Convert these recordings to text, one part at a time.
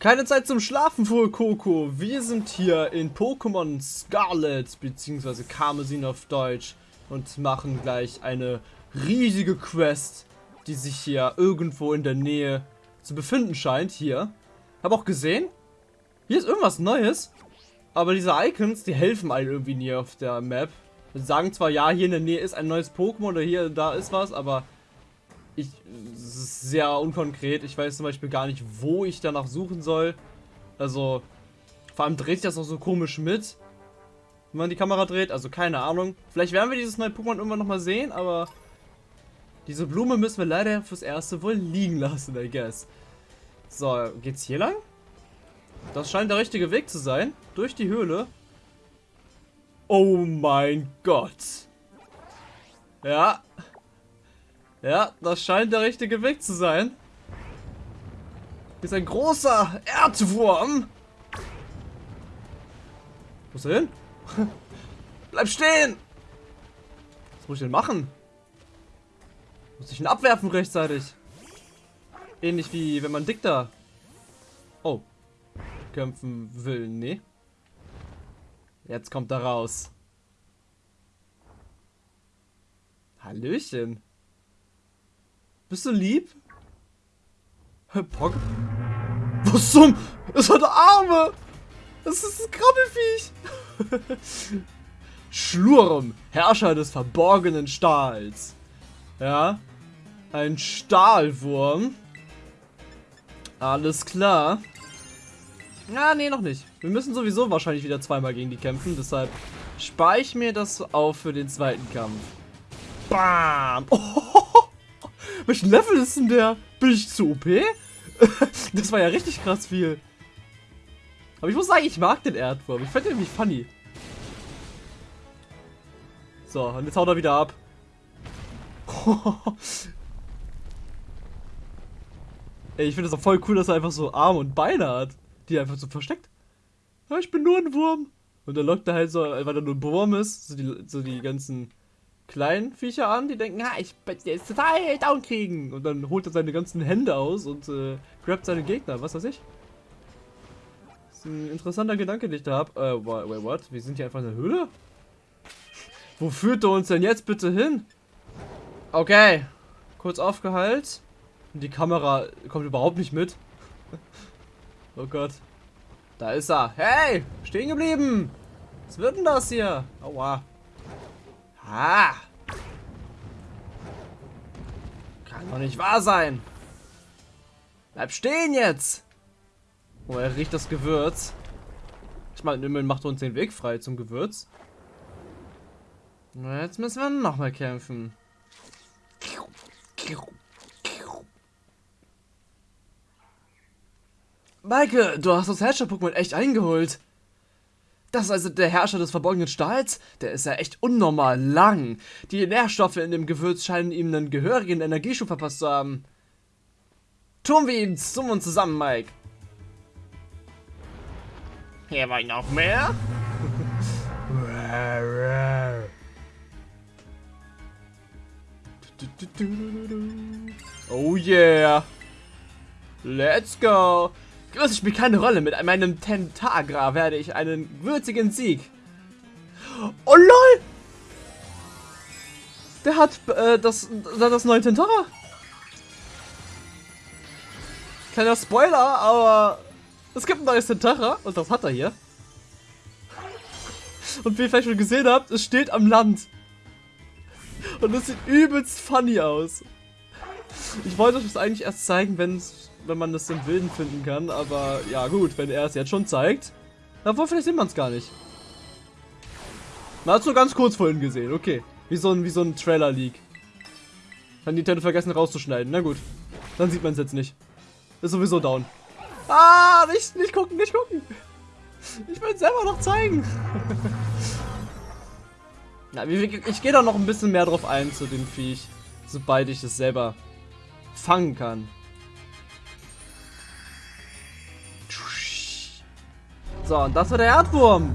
Keine Zeit zum Schlafen, fuhr Coco. Wir sind hier in Pokémon Scarlet, beziehungsweise Karmesin auf Deutsch, und machen gleich eine riesige Quest, die sich hier irgendwo in der Nähe zu befinden scheint. Hier. Hab auch gesehen, hier ist irgendwas Neues, aber diese Icons, die helfen einem irgendwie nie auf der Map. Sie sagen zwar, ja, hier in der Nähe ist ein neues Pokémon oder hier, da ist was, aber ich, sehr unkonkret. Ich weiß zum Beispiel gar nicht, wo ich danach suchen soll. Also, vor allem dreht sich das auch so komisch mit, wenn man die Kamera dreht. Also, keine Ahnung. Vielleicht werden wir dieses neue Pokémon irgendwann nochmal sehen, aber diese Blume müssen wir leider fürs Erste wohl liegen lassen, I guess. So, geht's hier lang? Das scheint der richtige Weg zu sein. Durch die Höhle. Oh mein Gott. Ja, ja, das scheint der richtige Weg zu sein. Hier ist ein großer Erdwurm. Wo ist er hin? Bleib stehen! Was muss ich denn machen? Muss ich ihn abwerfen rechtzeitig? Ähnlich wie wenn man Dikter oh, kämpfen will. Nee. Jetzt kommt er raus. Hallöchen. Bist du lieb? Herr Pog? Was zum? Es hat Arme! Das ist ein Krabbelfiech! Schlurm, Herrscher des verborgenen Stahls. Ja. Ein Stahlwurm. Alles klar. Ja, nee, noch nicht. Wir müssen sowieso wahrscheinlich wieder zweimal gegen die kämpfen, deshalb spare ich mir das auf für den zweiten Kampf. Bam! Oh, welchen Level ist denn der? Bin ich zu OP? das war ja richtig krass viel. Aber ich muss sagen, ich mag den Erdwurm. Ich fand den irgendwie funny. So, und jetzt haut er wieder ab. Ey, ich finde es auch voll cool, dass er einfach so Arme und Beine hat. Die er einfach so versteckt. Ja, ich bin nur ein Wurm. Und dann lockt er halt so, weil er nur ein Wurm ist, so die, so die ganzen kleinen Viecher an, die denken, ha, ich werde jetzt total down kriegen. Und dann holt er seine ganzen Hände aus und äh, grabt seine Gegner, was weiß ich. Das ist ein interessanter Gedanke, den ich da habe. Äh, wait, what? Wir sind hier einfach in der Höhle? Wo führt er uns denn jetzt bitte hin? Okay. Kurz aufgeheilt. Und die Kamera kommt überhaupt nicht mit. oh Gott. Da ist er. Hey! Stehen geblieben! Was wird denn das hier? Aua. Ah! Kann doch nicht wahr sein. Bleib stehen jetzt. Oh, er riecht das Gewürz. Ich meine, immerhin macht uns den Weg frei zum Gewürz. Na, jetzt müssen wir nochmal kämpfen. Maike, du hast das Herrscher-Pokémon echt eingeholt. Das ist also der Herrscher des verborgenen Stahls? Der ist ja echt unnormal lang. Die Nährstoffe in dem Gewürz scheinen ihm einen gehörigen Energieschub verpasst zu haben. Tun wir ihn zum und zusammen, Mike. Hier war noch mehr? oh yeah. Let's go. Größe spielt keine Rolle. Mit meinem Tentagra werde ich einen würzigen Sieg. Oh lol! Der hat äh, das, das neue Tentara. Kleiner Spoiler, aber es gibt ein neues Tentara und das hat er hier. Und wie ihr vielleicht schon gesehen habt, es steht am Land. Und es sieht übelst funny aus. Ich wollte euch das eigentlich erst zeigen, wenn es wenn man das im Wilden finden kann. Aber ja gut, wenn er es jetzt schon zeigt. Obwohl, vielleicht sieht man es gar nicht. Man hat es so ganz kurz vorhin gesehen. Okay. Wie so ein, wie so ein Trailer-Leak. Hat Nintendo vergessen rauszuschneiden. Na gut. Dann sieht man es jetzt nicht. Ist sowieso down. Ah, nicht, nicht gucken, nicht gucken. Ich will es selber noch zeigen. Na, ich gehe da noch ein bisschen mehr drauf ein zu dem Viech. Sobald ich es selber fangen kann. So, und das war der Erdwurm.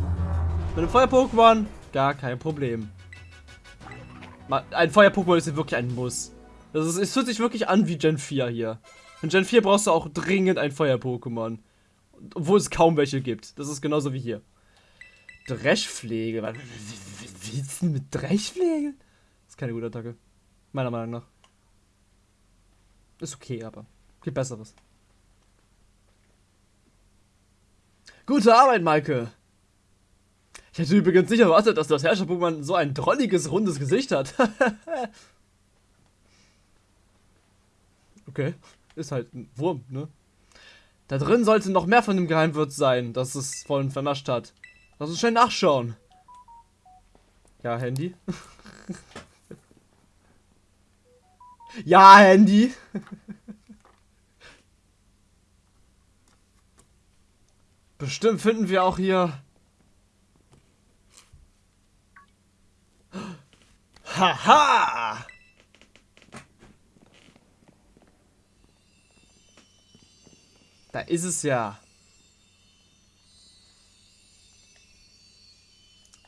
Mit dem Feuer-Pokémon gar kein Problem. Ein Feuer-Pokémon ist wirklich ein Muss. Das ist, es fühlt sich wirklich an wie Gen 4 hier. In Gen 4 brauchst du auch dringend ein Feuer-Pokémon. Obwohl es kaum welche gibt. Das ist genauso wie hier. Dreschpflege. Was willst du mit Dreschpflege? Das ist keine gute Attacke. Meiner Meinung nach. Ist okay, aber gibt Besseres. Gute Arbeit, Maike. Ich hätte übrigens nicht erwartet, dass das Herrscher-Pokémon so ein drolliges, rundes Gesicht hat. okay, ist halt ein Wurm, ne? Da drin sollte noch mehr von dem Geheimwirt sein, das es vorhin vernascht hat. Lass uns schnell nachschauen. Ja, Handy. ja, Handy. Bestimmt finden wir auch hier... Haha! Da ist es ja.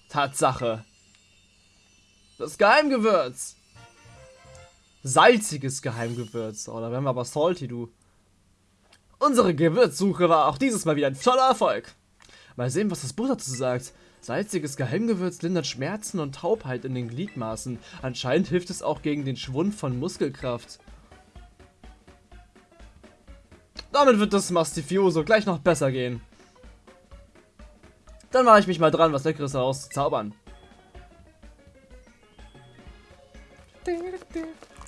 Tatsache. Das Geheimgewürz. Salziges Geheimgewürz. Oh, da werden wir aber salty, du. Unsere Gewürzsuche war auch dieses Mal wieder ein toller Erfolg. Mal sehen, was das Buch dazu sagt. Salziges Geheimgewürz lindert Schmerzen und Taubheit in den Gliedmaßen. Anscheinend hilft es auch gegen den Schwund von Muskelkraft. Damit wird das Mastifioso gleich noch besser gehen. Dann mache ich mich mal dran, was Leckeres herauszuzaubern.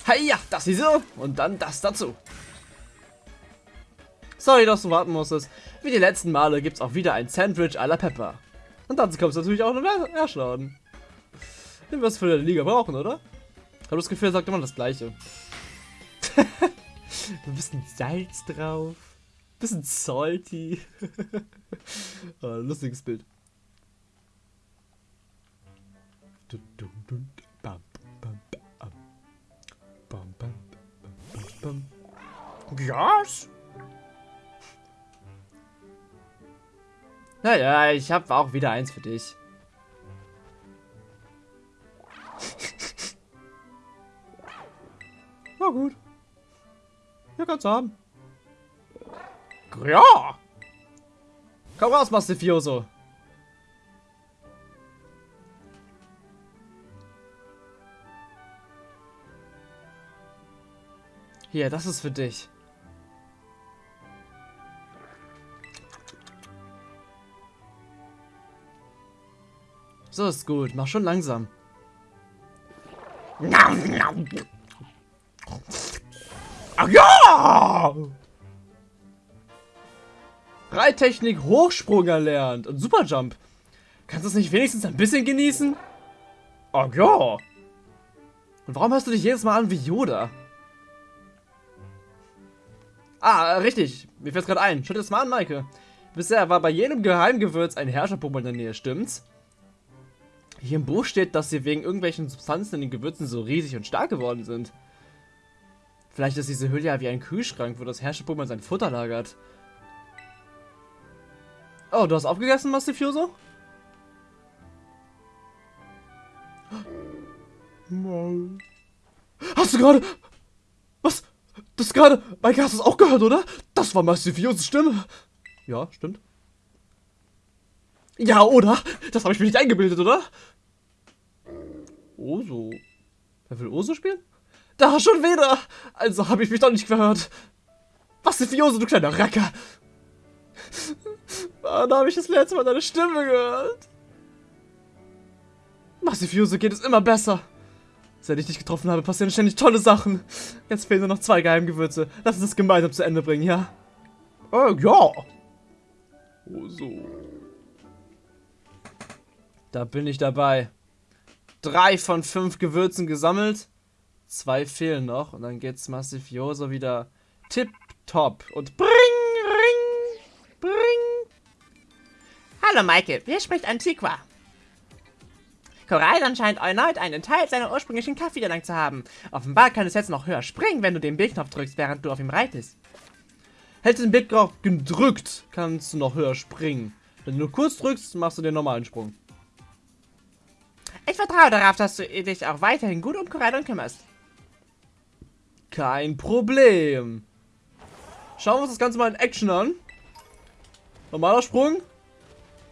Hey, ja, das ist so. Und dann das dazu. Sorry, dass du warten musstest. Wie die letzten Male gibt es auch wieder ein Sandwich à la Pepper. Und dazu kommst du natürlich auch noch mehr Erschlagen. Den wirst du für die Liga brauchen, oder? Ich habe das Gefühl, er sagt immer das Gleiche. ein bisschen Salz drauf. Ein bisschen salty. oh, lustiges Bild. Yes? Naja, ich habe auch wieder eins für dich. Na gut. Ja, kannst du haben. Ja! Komm raus, Mastifioso. Hier, das ist für dich. So ist gut. Mach schon langsam. Ach ja! Reittechnik Hochsprung erlernt und Superjump. Kannst du es nicht wenigstens ein bisschen genießen? Ach ja! Und warum hörst du dich jedes Mal an wie Yoda? Ah, richtig. Mir fällt gerade ein. Schau dir das mal an, Maike. Bisher war bei jedem Geheimgewürz ein Herrscherpuppe in der Nähe, stimmt's? Hier im Buch steht, dass sie wegen irgendwelchen Substanzen in den Gewürzen so riesig und stark geworden sind. Vielleicht ist diese Hülle ja wie ein Kühlschrank, wo das Herrscherpuppe sein Futter lagert. Oh, du hast aufgegessen, Mastifioso? Hast du gerade... Was? Das gerade... Hast du es auch gehört, oder? Das war Mastifios Stimme. Ja, stimmt. Ja, oder? Das habe ich mir nicht eingebildet, oder? Oso. Wer will Oso spielen? Da, schon wieder! Also habe ich mich doch nicht verhört. Was ist Fiose, du kleiner Racker? Wann habe ich das letzte Mal deine Stimme gehört? Massifiose geht es immer besser. Seit ich dich getroffen habe, passieren ständig tolle Sachen. Jetzt fehlen nur noch zwei Geheimgewürze. Lass uns das gemeinsam zu Ende bringen, ja? Äh, ja. Oh, so. Da bin ich dabei. Drei von fünf Gewürzen gesammelt. Zwei fehlen noch. Und dann geht's Massifioso wieder tipptopp. Und bring, ring, bring. Hallo Michael, hier spricht Antiqua. Korallan scheint erneut einen Teil seiner ursprünglichen Kraft wiedererlangt zu haben. Offenbar kann es jetzt noch höher springen, wenn du den B-Knopf drückst, während du auf ihm reitest. Hältst du den B-Knopf gedrückt, kannst du noch höher springen. Wenn du nur kurz drückst, machst du den normalen Sprung. Ich vertraue darauf, dass du dich auch weiterhin gut um Korallan kümmerst. Kein Problem. Schauen wir uns das Ganze mal in Action an. Normaler Sprung.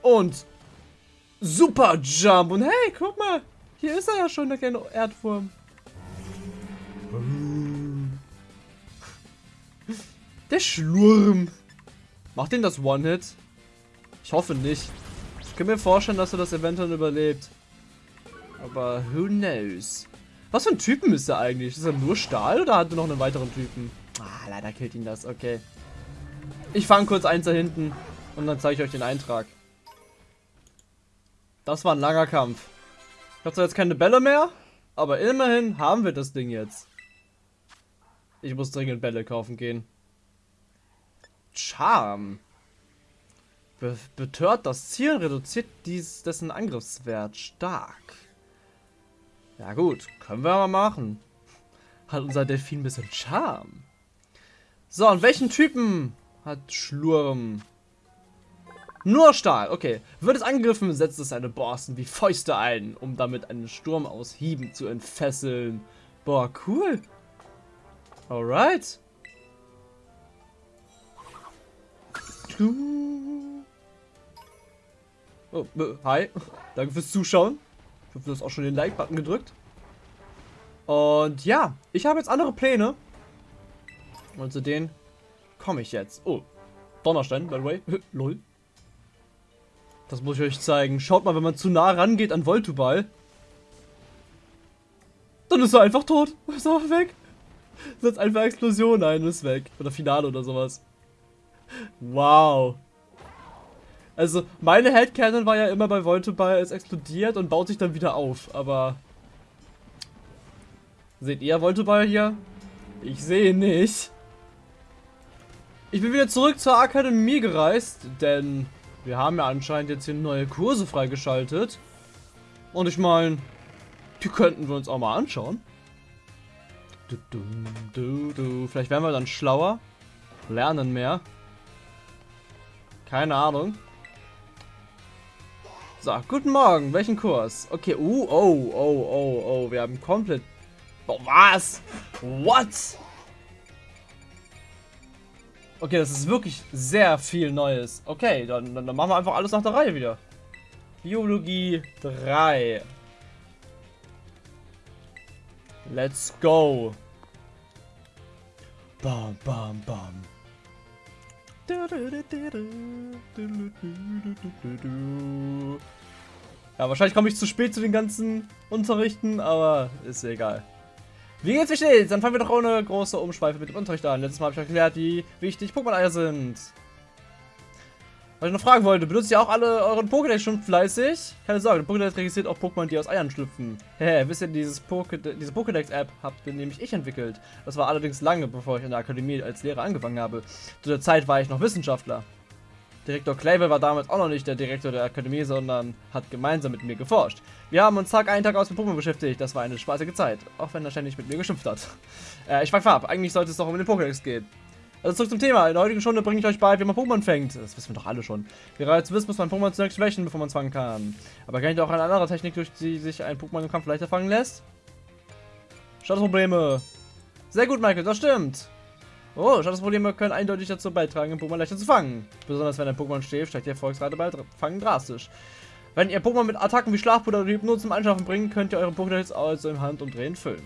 Und Super Jump. Und hey, guck mal. Hier ist er ja schon, der kleine Erdwurm. Der Schlurm. Macht den das One-Hit? Ich hoffe nicht. Ich kann mir vorstellen, dass er das eventuell überlebt. Aber who knows? Was für ein Typen ist er eigentlich? Ist er nur Stahl oder hat er noch einen weiteren Typen? Ah, leider killt ihn das. Okay. Ich fange kurz eins da hinten und dann zeige ich euch den Eintrag. Das war ein langer Kampf. Ich habe zwar jetzt keine Bälle mehr, aber immerhin haben wir das Ding jetzt. Ich muss dringend Bälle kaufen gehen. Charme. Be betört das Ziel, reduziert dies dessen Angriffswert stark. Ja gut, können wir mal machen. Hat unser Delfin ein bisschen Charme. So, und welchen Typen hat Schlurm? Nur Stahl, okay. Wird es angegriffen, setzt es seine Borsten wie Fäuste ein, um damit einen Sturm aus Hieben zu entfesseln. Boah, cool. Alright. Oh, äh, hi. Danke fürs Zuschauen. Hoffe, du hast auch schon den Like-Button gedrückt. Und ja, ich habe jetzt andere Pläne. Und zu denen komme ich jetzt. Oh, Donnerstein, by the way. Lol. Das muss ich euch zeigen. Schaut mal, wenn man zu nah rangeht an Voltuball, dann ist er einfach tot. Ist er weg. Setzt einfach Explosion ein und ist weg. Oder Finale oder sowas. Wow. Also, meine Headcanon war ja immer bei Voltuball, es explodiert und baut sich dann wieder auf. Aber... Seht ihr Voltuball hier? Ich sehe nicht. Ich bin wieder zurück zur Akademie gereist, denn wir haben ja anscheinend jetzt hier neue Kurse freigeschaltet. Und ich meine, die könnten wir uns auch mal anschauen. Du, du, du, du. Vielleicht werden wir dann schlauer, lernen mehr. Keine Ahnung. So, guten Morgen. Welchen Kurs? Okay, uh, oh, oh, oh, oh. Wir haben komplett... Oh, was? What? Okay, das ist wirklich sehr viel Neues. Okay, dann, dann, machen wir einfach alles nach der Reihe wieder. Biologie 3. Let's go. Bam, bam, bam. Ja, wahrscheinlich komme ich zu spät zu den ganzen Unterrichten, aber ist egal. Wie geht's, wie steht's? Dann fangen wir doch ohne große Umschweife mit dem Unterricht an. Letztes Mal habe ich erklärt, wie wichtig Pokémon-Eier sind. Was ich noch fragen wollte, benutzt ihr auch alle euren Pokédex schon fleißig? Keine Sorge, der Pokédex registriert auch Pokémon, die aus Eiern schlüpfen. Hä, wisst ihr, dieses Poké diese Pokédex-App habt nämlich ich entwickelt. Das war allerdings lange, bevor ich in der Akademie als Lehrer angefangen habe. Zu der Zeit war ich noch Wissenschaftler. Direktor Clavel war damals auch noch nicht der Direktor der Akademie, sondern hat gemeinsam mit mir geforscht. Wir haben uns Tag ein, Tag aus mit Pokémon beschäftigt. Das war eine spaßige Zeit, auch wenn er ständig mit mir geschimpft hat. Äh, ich frage ab, eigentlich sollte es doch um den Pokédex gehen. Also zurück zum Thema. In der heutigen Stunde bringe ich euch bei, wie man Pokémon fängt. Das wissen wir doch alle schon. Wie ihr bereits wisst, muss man Pokémon zunächst schwächen, bevor man es fangen kann. Aber kennt ihr auch eine andere Technik, durch die sich ein Pokémon im Kampf leichter fangen lässt? Statusprobleme. Sehr gut, Michael, das stimmt. Oh, Statusprobleme können eindeutig dazu beitragen, ein Pokémon leichter zu fangen. Besonders wenn ein Pokémon steht, steigt die Erfolgsrate bei Fangen drastisch. Wenn ihr Pokémon mit Attacken wie Schlafpuder oder Hypnose zum Einschaffen bringt, könnt ihr eure Pokédex also im Handumdrehen füllen.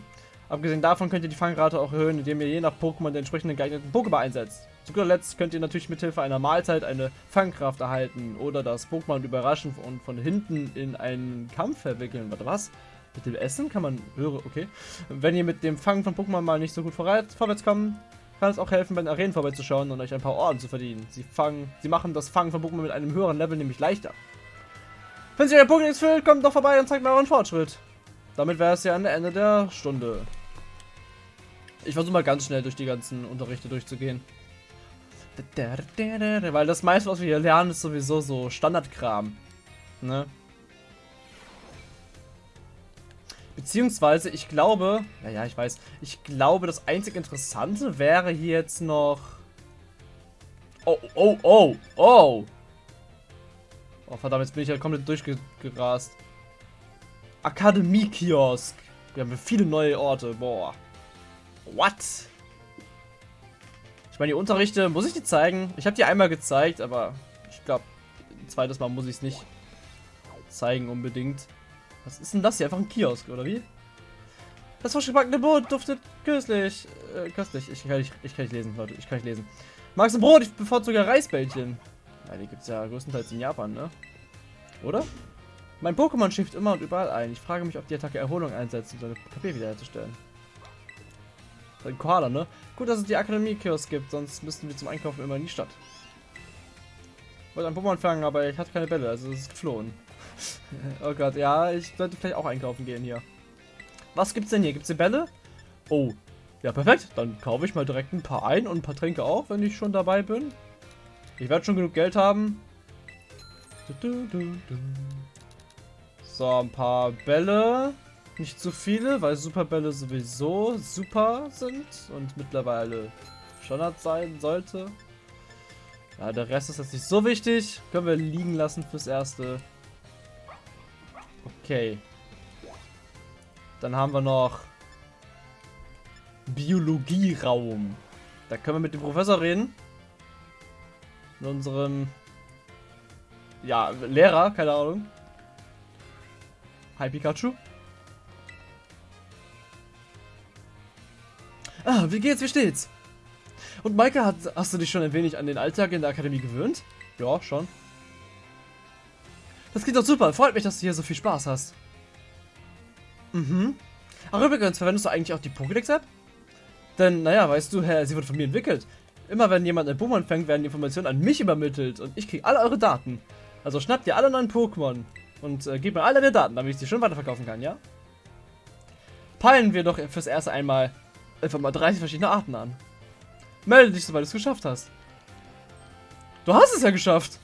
Abgesehen davon könnt ihr die Fangrate auch erhöhen, indem ihr je nach Pokémon den entsprechenden geeigneten Pokéball einsetzt. Zu guter Letzt könnt ihr natürlich mit Hilfe einer Mahlzeit eine Fangkraft erhalten oder das Pokémon überraschen und von hinten in einen Kampf verwickeln. Warte, was? Mit dem Essen kann man höre, okay. Wenn ihr mit dem Fangen von Pokémon mal nicht so gut vorwärts kommt, kann es auch helfen, bei den Arenen vorbeizuschauen und euch ein paar Orden zu verdienen. Sie fangen, sie machen das Fangen von Pokémon mit einem höheren Level nämlich leichter. Wenn sich euer Pokédex füllt, kommt doch vorbei und zeigt mir euren Fortschritt. Damit wäre es ja an der Ende der Stunde. Ich versuche mal ganz schnell durch die ganzen Unterrichte durchzugehen. Weil das meiste, was wir hier lernen, ist sowieso so Standardkram. Ne? Beziehungsweise, ich glaube, naja, ich weiß, ich glaube, das einzig Interessante wäre hier jetzt noch... Oh, oh, oh, oh! Oh, verdammt, jetzt bin ich ja komplett durchgerast. Akademie-Kiosk. Wir haben viele neue Orte, boah. What? Ich meine, die Unterrichte, muss ich die zeigen? Ich habe die einmal gezeigt, aber ich glaube, zweites Mal muss ich es nicht zeigen unbedingt. Was ist denn das hier? Einfach ein Kiosk, oder wie? Das frisch gebackene Brot duftet köstlich. Äh, köstlich. Ich kann, nicht, ich kann nicht lesen, Leute. Ich kann nicht lesen. Magst du Brot? Ich bevorzuge Reisbällchen. Ja, die gibt es ja größtenteils in Japan, ne? Oder? Mein Pokémon schläft immer und überall ein. Ich frage mich, ob die Attacke Erholung einsetzt, um seine KP wiederherzustellen. Ein Koala, ne? Gut, dass es die Akademie-Kiosk gibt, sonst müssten wir zum Einkaufen immer in die Stadt. Wollte ein Pokémon fangen, aber ich hatte keine Bälle, also es ist geflohen. oh Gott, ja, ich sollte vielleicht auch einkaufen gehen hier. Was gibt's denn hier? Gibt's hier Bälle? Oh, ja perfekt. Dann kaufe ich mal direkt ein paar ein und ein paar Tränke auch, wenn ich schon dabei bin. Ich werde schon genug Geld haben. So, ein paar Bälle. Nicht zu viele, weil Superbälle sowieso super sind und mittlerweile Standard sein sollte. Ja, der Rest ist jetzt nicht so wichtig. Können wir liegen lassen fürs Erste. Okay. Dann haben wir noch Biologieraum. Da können wir mit dem Professor reden. Mit unserem ja, Lehrer, keine Ahnung. Hi Pikachu. Ah, wie geht's, wie steht's? Und Maike, hat, hast du dich schon ein wenig an den Alltag in der Akademie gewöhnt? Ja, schon. Das geht doch super. Freut mich, dass du hier so viel Spaß hast. Mhm. Ach übrigens, verwendest du eigentlich auch die Pokédex-App? Denn, naja, weißt du, Herr, sie wird von mir entwickelt. Immer wenn jemand ein Pokémon fängt, werden die Informationen an mich übermittelt und ich kriege alle eure Daten. Also schnappt ihr alle neuen Pokémon und äh, gebt mir alle deine Daten, damit ich sie schon weiterverkaufen kann, ja? Peilen wir doch fürs erste einmal einfach mal 30 verschiedene Arten an. Melde dich, sobald du es geschafft hast. Du hast es ja geschafft.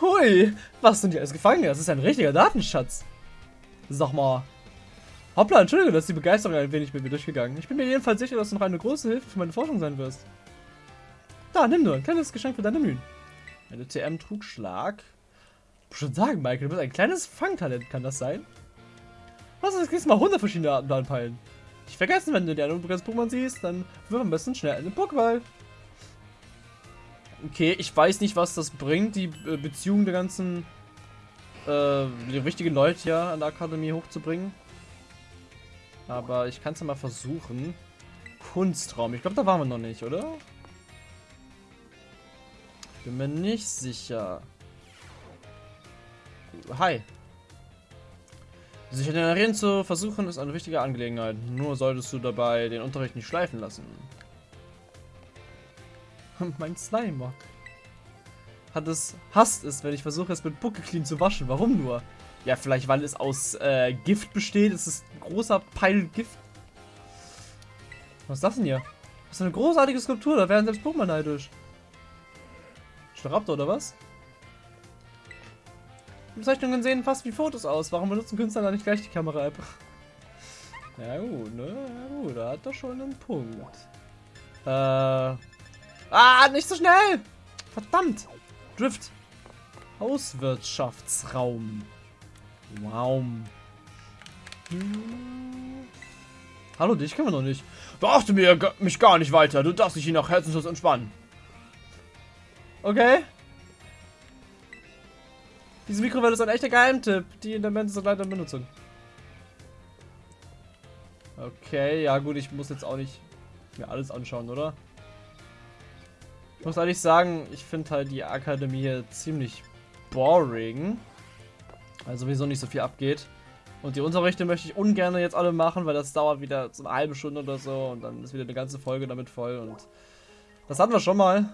Hui, was sind die alles gefangen? Das ist ein richtiger Datenschatz. Sag mal. Hoppla, Entschuldigung, dass die Begeisterung ein wenig mit mir durchgegangen. Ich bin mir jedenfalls sicher, dass du noch eine große Hilfe für meine Forschung sein wirst. Da, nimm nur, ein kleines Geschenk für deine Mühen. Eine TM-Trugschlag. Ich schon sagen, Michael, du bist ein kleines Fangtalent, kann das sein? Was ist, kriegst du mal 100 verschiedene Arten anpeilen. Nicht vergessen, wenn du ein unbegrenztes Pokémon siehst, dann wirf am besten schnell einen Pokéball. Okay, ich weiß nicht, was das bringt, die äh, Beziehung der ganzen, äh, die richtigen Leute ja an der Akademie hochzubringen. Aber ich kann es ja mal versuchen. Kunstraum. Ich glaube, da waren wir noch nicht, oder? Bin mir nicht sicher. Hi. Sich regenerieren zu versuchen, ist eine wichtige Angelegenheit. Nur solltest du dabei den Unterricht nicht schleifen lassen. mein Slimer. Hat es, hasst es, wenn ich versuche, es mit Clean zu waschen. Warum nur? Ja, vielleicht, weil es aus äh, Gift besteht. Es ist ein großer Peil Gift. Was ist das denn hier? Das ist eine großartige Skulptur. Da werden selbst Pokémon neidisch. Staraptor oder was? Die Bezeichnungen sehen fast wie Fotos aus. Warum benutzen Künstler da nicht gleich die Kamera-App? Ja gut, ne? Ja gut, da hat er schon einen Punkt. Äh... Ah, nicht so schnell! Verdammt! Drift. Hauswirtschaftsraum. Wow. Hm. Hallo, dich können wir noch nicht. Beachte mir, mich gar nicht weiter. Du darfst dich hier nach Herzenslos entspannen. Okay. Diese Mikrowelle ist ein echter Geheimtipp. Die Elemente sind leider in Benutzung. Okay, ja gut, ich muss jetzt auch nicht mir alles anschauen, oder? Ich muss ehrlich sagen, ich finde halt die Akademie hier ziemlich boring. Weil sowieso nicht so viel abgeht. Und die Unterrichte möchte ich ungern jetzt alle machen, weil das dauert wieder so eine halbe Stunde oder so und dann ist wieder eine ganze Folge damit voll und das hatten wir schon mal.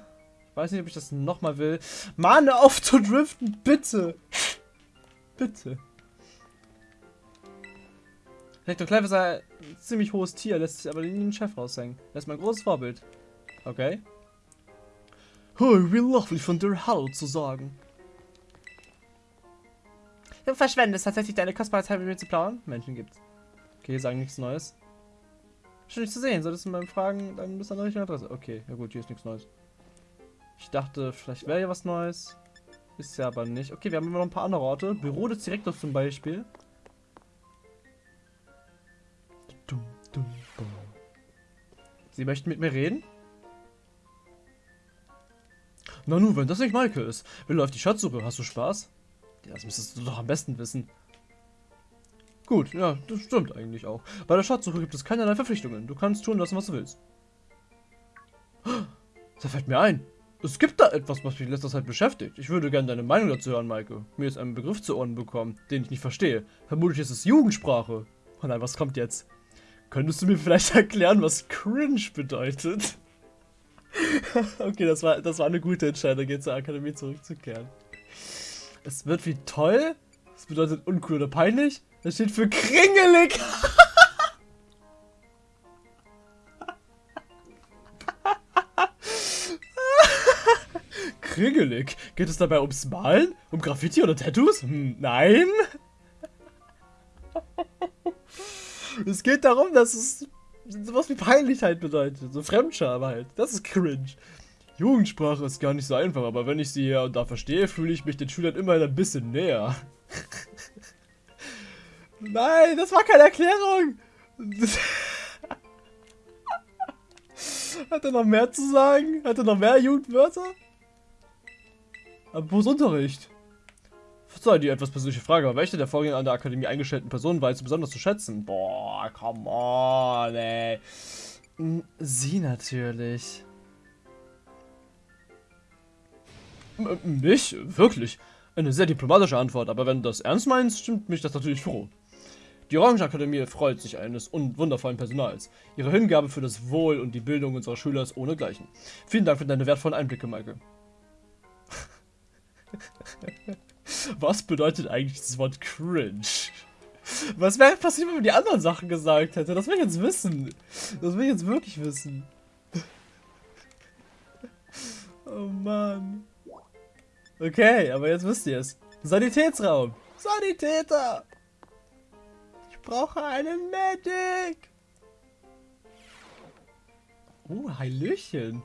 Weiß nicht, ob ich das nochmal will. Mann, auf zu driften, bitte. bitte. Hector Clive ist ein ziemlich hohes Tier, lässt sich aber nie den Chef raushängen. Das ist mein großes Vorbild. Okay. Hey, wie lovely von dir Hallo zu sagen. Du verschwendest tatsächlich deine kostbare Zeit mit mir zu plaudern? Menschen gibt's. Okay, sagen nichts Neues. Schön dich zu sehen. Solltest du mal fragen, dann bist du an der richtigen Adresse. Okay, ja gut, hier ist nichts Neues. Ich dachte, vielleicht wäre hier was Neues. Ist ja aber nicht. Okay, wir haben immer noch ein paar andere Orte. Büro des Direktors zum Beispiel. Sie möchten mit mir reden? Nanu, wenn das nicht Maike ist. Wie läuft die Schatzsuche? Hast du Spaß? Das müsstest du doch am besten wissen. Gut, ja, das stimmt eigentlich auch. Bei der Schatzsuche gibt es keinerlei Verpflichtungen. Du kannst tun lassen, was du willst. Da fällt mir ein. Es gibt da etwas, was mich letzter Zeit beschäftigt. Ich würde gerne deine Meinung dazu hören, Maike. Mir ist ein Begriff zu Ohren bekommen, den ich nicht verstehe. Vermutlich ist es Jugendsprache. Oh nein, was kommt jetzt? Könntest du mir vielleicht erklären, was cringe bedeutet? okay, das war, das war eine gute Entscheidung, jetzt zur Akademie zurückzukehren. Es wird wie toll. Das bedeutet uncool oder peinlich. Das steht für kringelig. kringelig? Geht es dabei ums Malen? Um Graffiti oder Tattoos? Hm, nein. es geht darum, dass es sowas wie Peinlichkeit bedeutet. So Fremdscham halt. Das ist cringe. Jugendsprache ist gar nicht so einfach, aber wenn ich sie hier und da verstehe, fühle ich mich den Schülern immer ein bisschen näher. Nein, das war keine Erklärung. Hat er noch mehr zu sagen? Hat er noch mehr Jugendwörter? Apropos Unterricht. Verzeih die etwas persönliche Frage, aber welche der vorhin an der Akademie eingestellten Personen war jetzt besonders zu schätzen? Boah, come on, ey. Hm, sie natürlich. M mich? Wirklich? Eine sehr diplomatische Antwort, aber wenn du das ernst meinst, stimmt mich das natürlich froh. Die Orange-Akademie freut sich eines wundervollen Personals. Ihre Hingabe für das Wohl und die Bildung unserer Schüler ist ohnegleichen. Vielen Dank für deine wertvollen Einblicke, Maike. Was bedeutet eigentlich das Wort cringe? Was wäre passiert, wenn man die anderen Sachen gesagt hätte? Das will ich jetzt wissen. Das will ich jetzt wirklich wissen. Oh Mann. Okay, aber jetzt wisst ihr es. Sanitätsraum. Sanitäter. Ich brauche einen Medic. Oh, Hallöchen.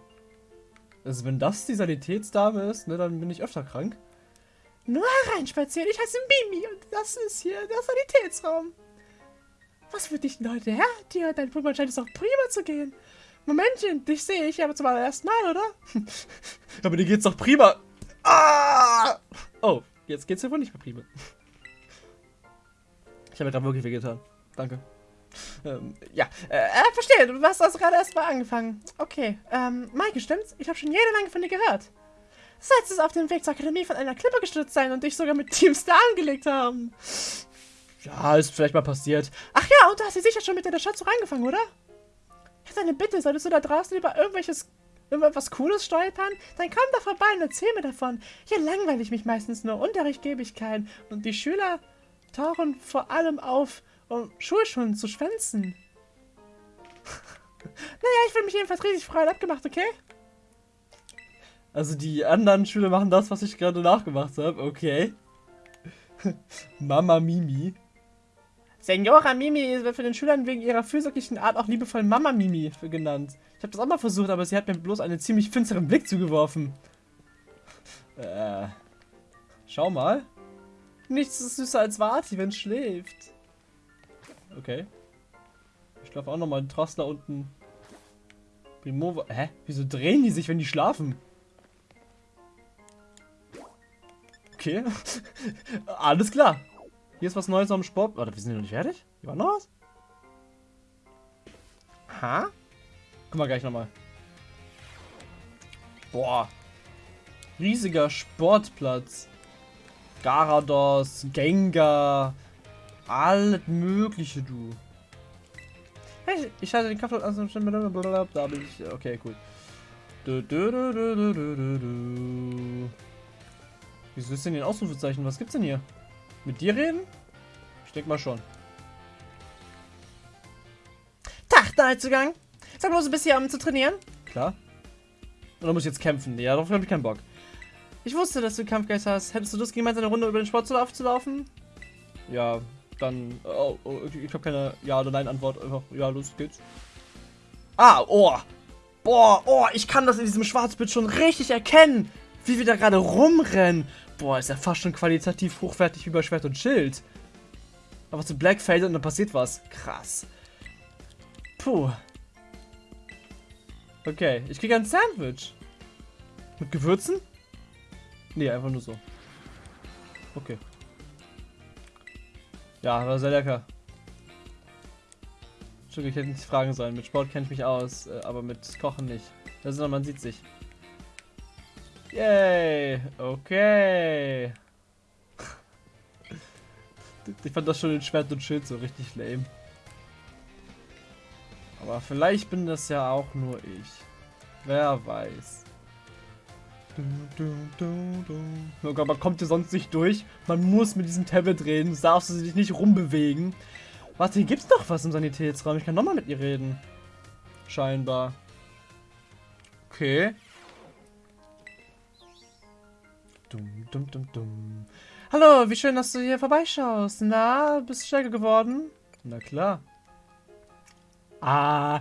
Also wenn das die Sanitätsdame ist, ne, dann bin ich öfter krank. Nur hereinspazieren, ich heiße Mimi und das ist hier der Sanitätsraum. Was für dich denn heute her? Dir, dein Pummel scheint es doch prima zu gehen. Momentchen, dich sehe ich aber zum allerersten Mal, oder? aber dir geht's doch prima. Ah! Oh, jetzt geht's ja wohl nicht mehr prima. Ich habe mir gerade wirklich wehgetan. Danke. Ähm, ja, äh, äh, verstehe, du hast also gerade erst mal angefangen. Okay, ähm, Maike, stimmt's? Ich habe schon jede Menge von dir gehört. Sollst es auf dem Weg zur Akademie von einer Klippe gestürzt sein und dich sogar mit Team Star angelegt haben. Ja, ist vielleicht mal passiert. Ach ja, und du hast sie sicher schon mit in der Schatzsuche angefangen, oder? Ich hätte eine Bitte, solltest du da draußen über irgendwelches irgendwas Cooles stolpern, dann komm da vorbei und erzähl mir davon. Hier langweile ich mich meistens nur, Unterricht gebe ich keinen und die Schüler tauchen vor allem auf, um Schulschulen zu schwänzen. naja, ich will mich jedenfalls riesig freuen. Abgemacht, okay? Also die anderen Schüler machen das, was ich gerade nachgemacht habe. Okay. Mama Mimi. Senora Mimi wird von den Schülern wegen ihrer fürsorglichen Art auch liebevoll Mama Mimi genannt. Ich habe das auch mal versucht, aber sie hat mir bloß einen ziemlich finsteren Blick zugeworfen. Äh. Schau mal. Nichts ist süßer als Vati, wenn es schläft. Okay. Ich schlafe auch nochmal in Trassler unten. Primova. Hä? Wieso drehen die sich, wenn die schlafen? Okay. Alles klar. Hier ist was Neues am Sport. Warte, wir sind noch nicht fertig? Hier war noch was? Ha? Guck mal gleich nochmal. Boah. Riesiger Sportplatz. Garados, Gengar. Alles mögliche, du. Hey, ich schalte den Kampf an. Da bin ich. Okay, cool. Du, du, du, du, du, du, du. Wieso ist denn hier ein Ausrufezeichen? Was gibt's denn hier? Mit dir reden? Ich denke mal schon. Tag, Neuzugang. Sag bloß, du bist hier, um zu trainieren? Klar. Oder muss ich jetzt kämpfen? Ja, darauf habe ich keinen Bock. Ich wusste, dass du Kampfgeist hast. Hättest du Lust, gemeinsam eine Runde über den Sportlauf zu laufen? Ja, dann. Oh, oh, ich habe keine Ja- oder Nein-Antwort. Einfach, ja, los geht's. Ah, oh! Boah, oh, ich kann das in diesem Schwarzbild schon richtig erkennen, wie wir da gerade rumrennen. Boah, ist ja fast schon qualitativ hochwertig wie bei Schwert und Schild. Aber zu Blackfade und dann passiert was. Krass. Puh. Okay, ich kriege ein Sandwich. Mit Gewürzen? Nee, einfach nur so. Okay. Ja, war sehr lecker. Entschuldigung, ich hätte nicht fragen sollen. Mit Sport kenne ich mich aus, äh, aber mit Kochen nicht. Das ist, man sieht sich. Yay, okay. Ich fand das schon in Schwert und Schild so richtig lame. Aber vielleicht bin das ja auch nur ich. Wer weiß. Oh Gott, man kommt hier sonst nicht durch. Man muss mit diesem Tablet reden. Du darfst dich nicht rumbewegen. Warte, hier gibt's doch was im Sanitätsraum. Ich kann nochmal mit ihr reden. Scheinbar. Okay. Dum, dum, dum, dum. Hallo, wie schön, dass du hier vorbeischaust. Na, bist du stärker geworden? Na klar. Ah.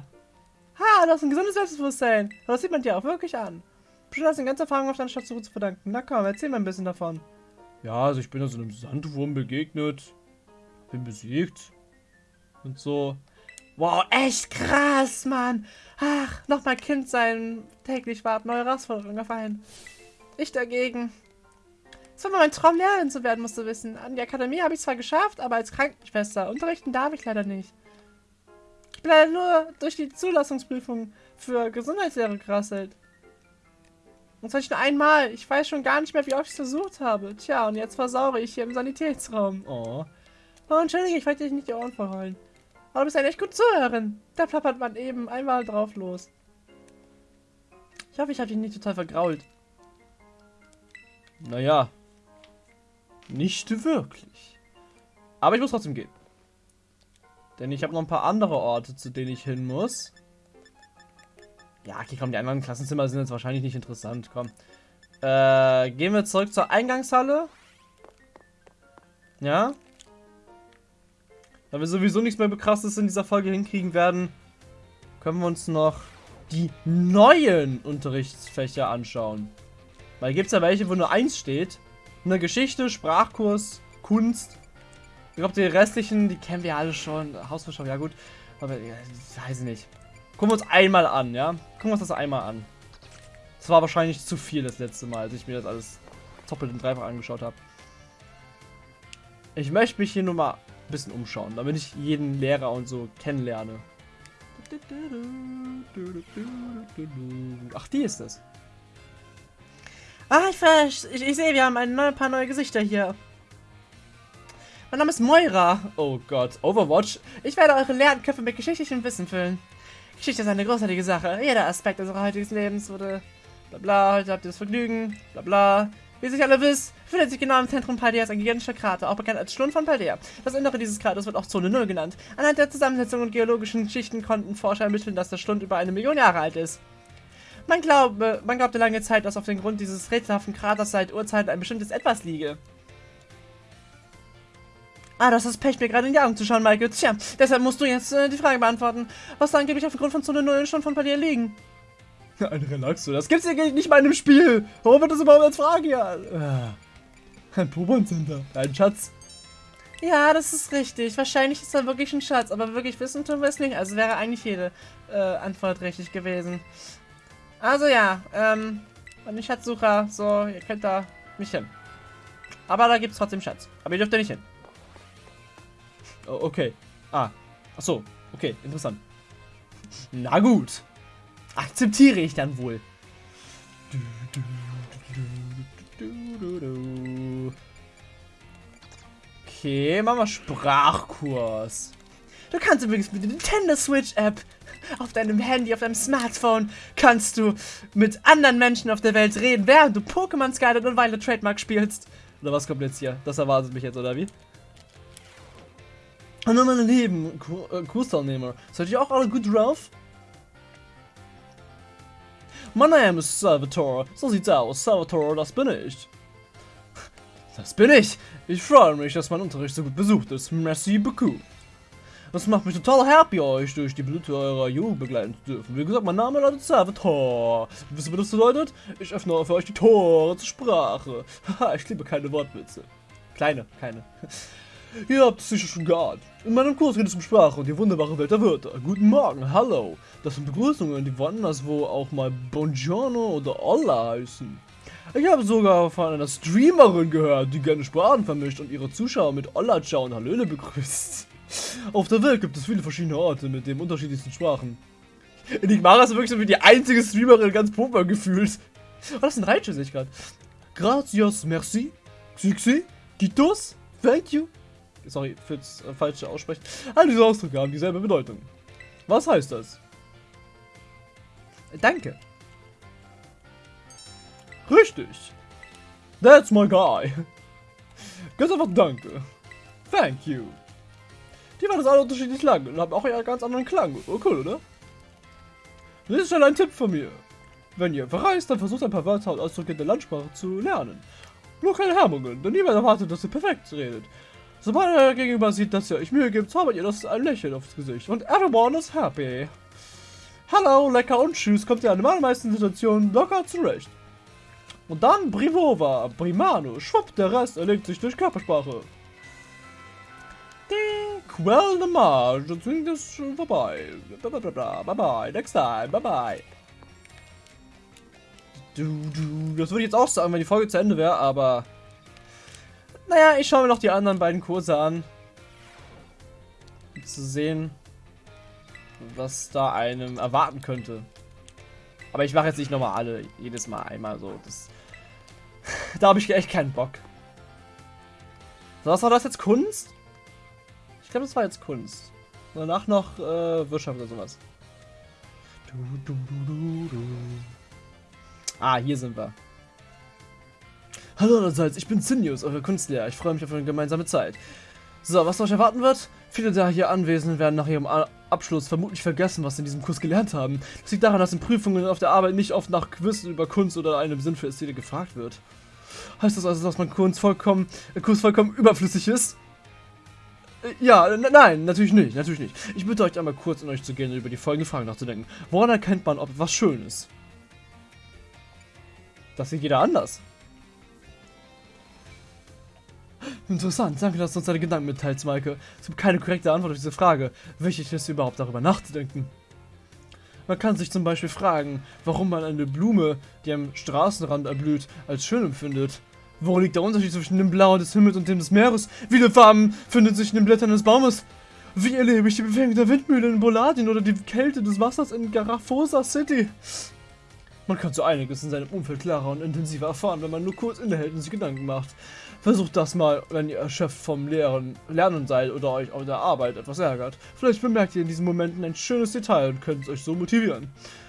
Ha, du hast ein gesundes Selbstbewusstsein. Das sieht man dir auch wirklich an. Bestimmt hast du eine ganze Erfahrung auf deiner Schatzsuche zu verdanken. Na komm, erzähl mal ein bisschen davon. Ja, also ich bin da so einem Sandwurm begegnet. Bin besiegt. Und so. Wow, echt krass, Mann. Ach, nochmal Kind sein. Täglich warten neue Herausforderungen auf einen. Ich dagegen. Es war mal mein Traum, Lehrerin zu werden, musst du wissen. An die Akademie habe ich zwar geschafft, aber als Krankenschwester unterrichten darf ich leider nicht. Ich bin leider nur durch die Zulassungsprüfung für Gesundheitslehre gerasselt. Und zwar nicht nur einmal. Ich weiß schon gar nicht mehr, wie oft ich es versucht habe. Tja, und jetzt versaure ich hier im Sanitätsraum. Oh. Oh, entschuldige, ich wollte dich nicht die Ohren verheulen. Aber du bist eine echt gute Zuhörerin. Da plappert man eben einmal drauf los. Ich hoffe, ich habe dich nicht total vergrault. Naja. Nicht wirklich. Aber ich muss trotzdem gehen. Denn ich habe noch ein paar andere Orte, zu denen ich hin muss. Ja, okay, komm, die anderen Klassenzimmer sind jetzt wahrscheinlich nicht interessant. Komm. Äh, gehen wir zurück zur Eingangshalle. Ja. Da wir sowieso nichts mehr krasses in dieser Folge hinkriegen werden, können wir uns noch die neuen Unterrichtsfächer anschauen. Weil gibt es ja welche, wo nur eins steht. Eine Geschichte, Sprachkurs, Kunst. Ich glaube, die restlichen, die kennen wir alle schon. Hausverschau, ja gut. Aber ja, das weiß ich nicht. Gucken wir uns einmal an, ja? Gucken wir uns das einmal an. Das war wahrscheinlich zu viel das letzte Mal, als ich mir das alles doppelt und dreifach angeschaut habe. Ich möchte mich hier nur mal ein bisschen umschauen, damit ich jeden Lehrer und so kennenlerne. Ach, die ist es. Ah, ich, ich, ich sehe, wir haben ein neue, paar neue Gesichter hier. Mein Name ist Moira. Oh Gott, Overwatch. Ich werde eure Lernköpfe mit geschichtlichem Wissen füllen. Geschichte ist eine großartige Sache. Jeder Aspekt unseres heutigen Lebens wurde... Bla bla, heute habt ihr das Vergnügen. Bla bla. Wie sich alle wisst, befindet sich genau im Zentrum Paldeas ein gigantischer Krater, auch bekannt als Schlund von Paldea. Das Innere dieses Kraters wird auch Zone 0 genannt. Anhand der Zusammensetzung und geologischen Schichten konnten Forscher ermitteln, dass der Schlund über eine Million Jahre alt ist. Man, glaube, man glaubte lange Zeit, dass auf dem Grund dieses rätselhaften Kraters seit Urzeiten ein bestimmtes Etwas liege. Ah, das ist Pech, mir gerade in die Augen zu schauen, Michael. Tja, deshalb musst du jetzt äh, die Frage beantworten. Was da angeblich auf dem Grund von Zone 0 schon von bei dir liegen? Ein Relaxo, das gibt's hier nicht mal in dem Spiel. Warum wird das überhaupt als Frage hier? Äh, ein Pokémon Center. Ein Schatz. Ja, das ist richtig. Wahrscheinlich ist da wirklich ein Schatz, aber wirklich wissen tun wir es nicht. Also wäre eigentlich jede äh, Antwort richtig gewesen. Also ja, ähm, meine Schatzsucher, so, ihr könnt da nicht hin. Aber da gibt es trotzdem Schatz. Aber ihr dürft da nicht hin. Oh, okay. Ah. Ach so. Okay, interessant. Na gut. Akzeptiere ich dann wohl. Okay, machen wir Sprachkurs. Du kannst übrigens mit der Nintendo Switch App auf deinem Handy, auf deinem Smartphone kannst du mit anderen Menschen auf der Welt reden, während du Pokémon Scarlet und Violet Trademark spielst. Oder was kommt jetzt hier? Das erwartet mich jetzt, oder wie? Hallo meine Lieben, äh, Kursteilnehmer. Seid ihr auch alle gut drauf? Mein Name ist Salvatore. So sieht's aus. Salvatore, das bin ich. Das bin ich. Ich freue mich, dass mein Unterricht so gut besucht ist. Merci beaucoup. Das macht mich total happy, euch durch die Blüte eurer Jugend begleiten zu dürfen. Wie gesagt, mein Name lautet Salvatore. Wisst ihr, was das bedeutet? Ich öffne für euch die Tore zur Sprache. Haha, ich liebe keine Wortwitze. Kleine, keine. Ihr habt es sicher schon geahnt. In meinem Kurs geht es um Sprache und die wunderbare Welt der Wörter. Guten Morgen, hallo. Das sind Begrüßungen, die woanders wo auch mal Buongiorno oder Hola heißen. Ich habe sogar von einer Streamerin gehört, die gerne Sprachen vermischt und ihre Zuschauer mit Olla Ciao und Hallöle begrüßt. Auf der Welt gibt es viele verschiedene Orte mit den unterschiedlichsten Sprachen. Enigmara ist wirklich so wie die einzige Streamerin ganz Pokémon gefühlt. Oh, das sind Reitsche, sehe ich gerade. Gracias, merci, Xixi, Kitos, thank you. Sorry fürs äh, falsche Aussprechen. All diese Ausdrücke haben dieselbe Bedeutung. Was heißt das? Danke. Richtig. That's my guy. Ganz einfach danke. Thank you. Die waren das alle unterschiedlich lang und haben auch einen ganz anderen Klang. Oh, cool, oder? Das ist schon ein Tipp von mir. Wenn ihr verreist, dann versucht ein paar Wörter und Ausdrücke in der Landsprache zu lernen. Nur keine Hemmungen, denn niemand erwartet, dass ihr perfekt redet. Sobald er gegenüber sieht, dass ihr euch Mühe gibt, zaubert ihr das ein Lächeln aufs Gesicht und everyone is happy. Hallo, lecker und tschüss, kommt ihr an den allermeisten Situationen locker zurecht. Und dann Brivova, Primano, schwupp, der Rest erlegt sich durch Körpersprache. Die Quell de Marge, das klingt das schon vorbei. Bye bye, next time, bye bye. Du, du, das würde ich jetzt auch sagen, wenn die Folge zu Ende wäre, aber... Naja, ich schaue mir noch die anderen beiden Kurse an. Um zu sehen, was da einem erwarten könnte. Aber ich mache jetzt nicht nochmal alle, jedes Mal einmal so. Das, da habe ich echt keinen Bock. So, was war das jetzt? Kunst? Ich glaube, das war jetzt Kunst. danach noch äh, Wirtschaft oder sowas. Du, du, du, ah, hier sind wir. Hallo allerseits, ich bin Sinius, euer Kunstlehrer. Ich freue mich auf eine gemeinsame Zeit. So, was euch erwarten wird? Viele der hier Anwesenden werden nach ihrem Abschluss vermutlich vergessen, was sie in diesem Kurs gelernt haben. Das liegt daran, dass in Prüfungen auf der Arbeit nicht oft nach Quiz über Kunst oder einem Sinn für Ästhetik gefragt wird. Heißt das also, dass mein Kurs vollkommen, äh, Kurs vollkommen überflüssig ist? Äh, ja, nein, natürlich nicht, natürlich nicht. Ich bitte euch einmal kurz in euch zu gehen und über die folgende Frage nachzudenken. Woran erkennt man, ob etwas schön ist? Das sieht jeder anders. Interessant, danke, dass du uns deine Gedanken mitteilst, Maike. Es gibt keine korrekte Antwort auf diese Frage. Wichtig ist überhaupt darüber nachzudenken. Man kann sich zum Beispiel fragen, warum man eine Blume, die am Straßenrand erblüht, als schön empfindet. Wo liegt der Unterschied zwischen dem Blau des Himmels und dem des Meeres? Wie viele Farben finden sich in den Blättern des Baumes? Wie erlebe ich die Bewegung der Windmühle in Boladin oder die Kälte des Wassers in Garafosa City? Man kann so einiges in seinem Umfeld klarer und intensiver erfahren, wenn man nur kurz innehält und sich Gedanken macht. Versucht das mal, wenn ihr erschöpft vom Lehren, Lernen seid oder euch auf der Arbeit etwas ärgert. Vielleicht bemerkt ihr in diesen Momenten ein schönes Detail und könnt euch so motivieren.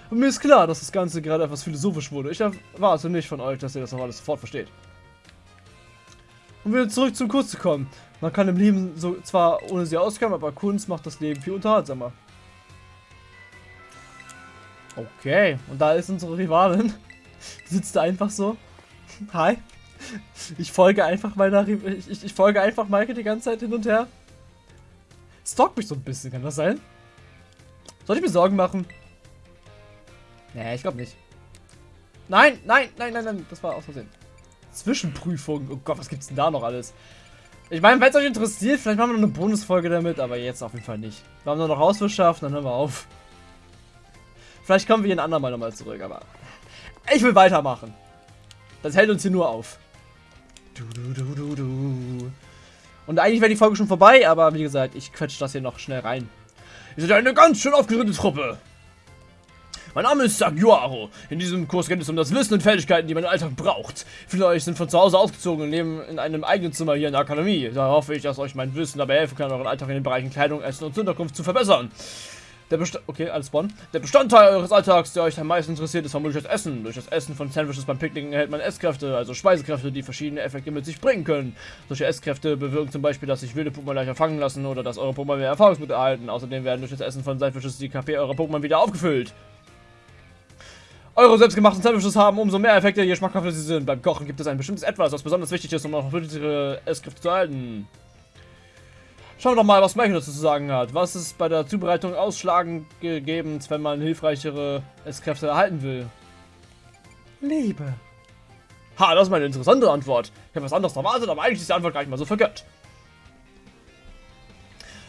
Und mir ist klar, dass das Ganze gerade etwas philosophisch wurde. Ich erwarte nicht von euch, dass ihr das noch alles sofort versteht. Um wieder zurück zum Kurs zu kommen. Man kann im Leben so zwar ohne sie auskommen, aber Kunst macht das Leben viel unterhaltsamer. Okay, und da ist unsere Rivalin. Sitzt da einfach so. Hi. Ich folge einfach meiner. Ich, ich, ich, folge einfach Maike die ganze Zeit hin und her. Stalkt mich so ein bisschen, kann das sein? Soll ich mir Sorgen machen? Nee, ich glaube nicht. Nein, nein, nein, nein, nein. Das war aus Versehen. Zwischenprüfung. Oh Gott, was gibt's denn da noch alles? Ich meine, wenn es euch interessiert, vielleicht machen wir noch eine Bonusfolge damit, aber jetzt auf jeden Fall nicht. Wir haben nur noch Hauswirtschaft, dann hören wir auf. Vielleicht kommen wir hier ein andermal nochmal zurück, aber ich will weitermachen. Das hält uns hier nur auf. Du, du, du, du, du. Und eigentlich wäre die Folge schon vorbei, aber wie gesagt, ich quetsche das hier noch schnell rein. Ihr seid eine ganz schön aufgeregte Truppe. Mein Name ist Saguaro. In diesem Kurs geht es um das Wissen und Fähigkeiten, die man im Alltag braucht. Viele von euch sind von zu Hause ausgezogen und leben in einem eigenen Zimmer hier in der Akademie. Da hoffe ich, dass euch mein Wissen dabei helfen kann, euren Alltag in den Bereichen Kleidung, Essen und Unterkunft zu verbessern. Der Best okay, alles Bonn. Der Bestandteil eures Alltags, der euch am meisten interessiert, ist vermutlich das Essen. Durch das Essen von Sandwiches beim Picknicken erhält man Esskräfte, also Speisekräfte, die verschiedene Effekte mit sich bringen können. Solche Esskräfte bewirken zum Beispiel, dass sich wilde Pokémon leichter fangen lassen oder dass eure Pokémon mehr Erfahrungsmittel erhalten. Außerdem werden durch das Essen von Sandwiches die KP eurer Pokémon wieder aufgefüllt. Eure selbstgemachten Sandwiches haben umso mehr Effekte, je schmackhafter sie sind. Beim Kochen gibt es ein bestimmtes Etwas, was besonders wichtig ist, um auch nötige Esskräfte zu erhalten. Schauen wir doch mal, was Michael dazu zu sagen hat. Was ist bei der Zubereitung ausschlaggebend, wenn man hilfreichere Esskräfte erhalten will? Liebe. Ha, das ist mal eine interessante Antwort. Ich habe was anderes erwartet, aber eigentlich ist die Antwort gar nicht mal so verkehrt.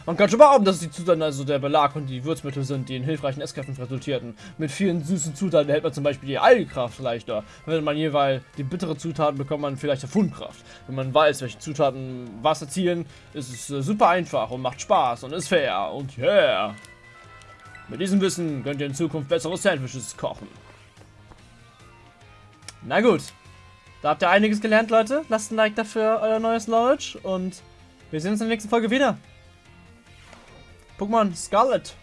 Man kann schon behaupten, dass die Zutaten, also der Belag und die Würzmittel sind, die in hilfreichen Esskräften resultierten. Mit vielen süßen Zutaten erhält man zum Beispiel die Eilkraft leichter. Wenn man jeweils die bittere Zutaten bekommt man vielleicht Fundkraft. Wenn man weiß, welche Zutaten was erzielen, ist es äh, super einfach und macht Spaß und ist fair. Und yeah! Mit diesem Wissen könnt ihr in Zukunft bessere Sandwiches kochen. Na gut. Da habt ihr einiges gelernt, Leute. Lasst ein Like dafür euer neues Knowledge und wir sehen uns in der nächsten Folge wieder. Pokémon Scarlet.